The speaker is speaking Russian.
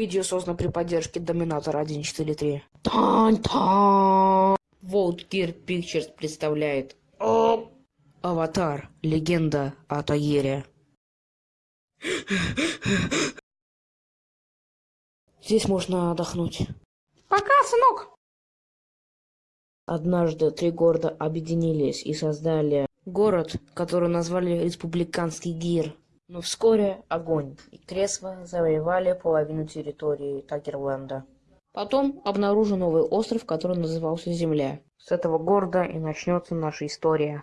Видео создано при поддержке Доминатора 143. Тан-тан! World Gear Pictures представляет Аватар. Легенда о Тагире. Здесь можно отдохнуть. Пока, сынок. Однажды три города объединились и создали город, который назвали Республиканский Гир. Но вскоре огонь и Кресва завоевали половину территории Тагерленда. Потом обнаружен новый остров, который назывался Земля. С этого города и начнется наша история.